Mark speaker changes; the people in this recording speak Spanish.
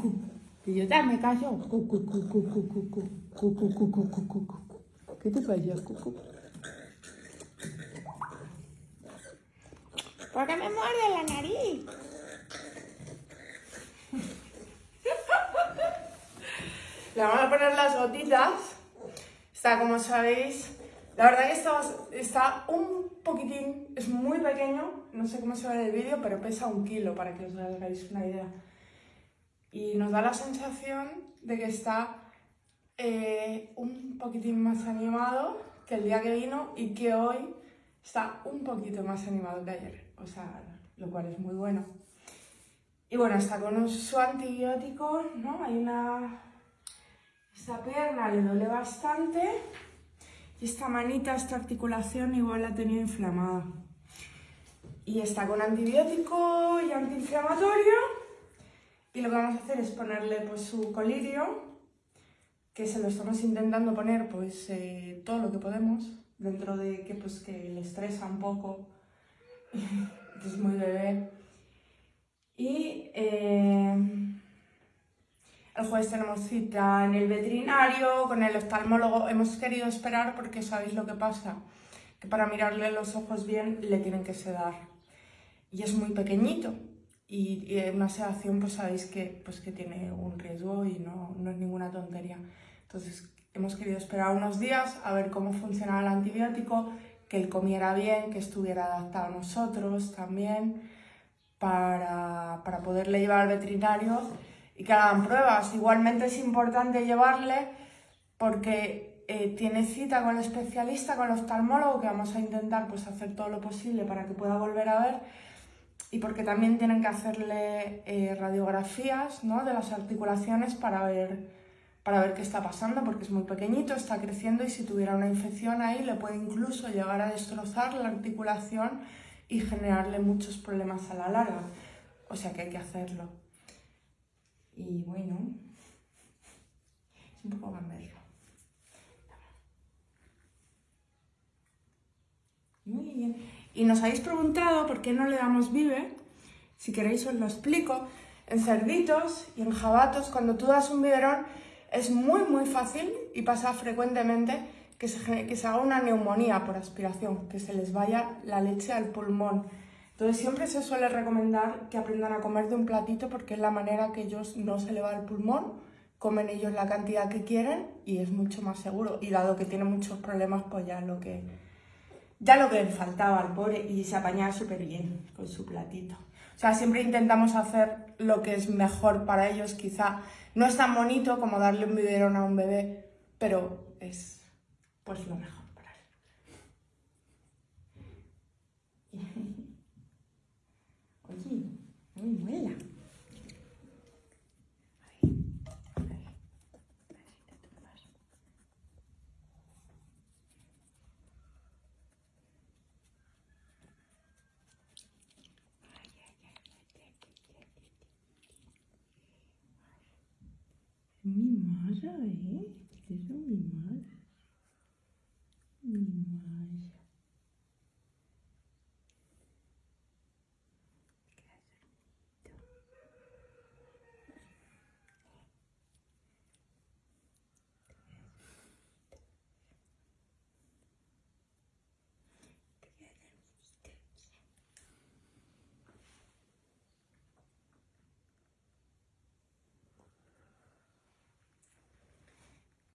Speaker 1: Cu. Y yo también callo. Cu, cu, cu, cu, cu, cu, cu. Cu, cu, cu, cu, cu, cu, cu. ¿Qué te pasa, cu, cu? ¿Por qué me muerde la nariz? Le vamos a poner las gotitas. Está, como sabéis, la verdad que está, un poquitín, es muy pequeño, no sé cómo se ve en el vídeo, pero pesa un kilo para que os hagáis una idea. Y nos da la sensación de que está eh, un poquitín más animado que el día que vino y que hoy está un poquito más animado que ayer, o sea, lo cual es muy bueno. Y bueno, está con su antibiótico, ¿no? Hay una... Esta pierna le duele bastante y esta manita, esta articulación igual la ha tenido inflamada. Y está con antibiótico y antiinflamatorio. Y lo que vamos a hacer es ponerle pues, su colirio, que se lo estamos intentando poner pues eh, todo lo que podemos, dentro de que, pues, que le estresa un poco, que es muy bebé. Y eh, el jueves tenemos cita en el veterinario, con el oftalmólogo. Hemos querido esperar porque sabéis lo que pasa, que para mirarle los ojos bien le tienen que sedar. Y es muy pequeñito. Y, una sedación pues sabéis que, pues, que tiene un riesgo y no, no es ninguna tontería. Entonces hemos querido esperar unos días a ver cómo funcionaba el antibiótico, que él comiera bien, que estuviera adaptado a nosotros también, para, para poderle llevar al veterinario y que hagan pruebas. Igualmente es importante llevarle porque eh, tiene cita con el especialista, con el oftalmólogo, que vamos a intentar pues, hacer todo lo posible para que pueda volver a ver y porque también tienen que hacerle eh, radiografías ¿no? de las articulaciones para ver, para ver qué está pasando, porque es muy pequeñito, está creciendo y si tuviera una infección ahí le puede incluso llegar a destrozar la articulación y generarle muchos problemas a la larga. O sea que hay que hacerlo. Y bueno, es un poco gamberro. Muy bien. Y nos habéis preguntado por qué no le damos vive. Si queréis os lo explico. En cerditos y en jabatos, cuando tú das un biberón, es muy muy fácil y pasa frecuentemente que se, que se haga una neumonía por aspiración, que se les vaya la leche al pulmón. Entonces siempre se suele recomendar que aprendan a comer de un platito porque es la manera que ellos no se le va el pulmón, comen ellos la cantidad que quieren y es mucho más seguro. Y dado que tiene muchos problemas, pues ya lo que, ya lo que le faltaba al pobre y se apañaba súper bien con su platito. O sea, siempre intentamos hacer lo que es mejor para ellos. Quizá no es tan bonito como darle un biberón a un bebé, pero es pues lo mejor. mimar já é.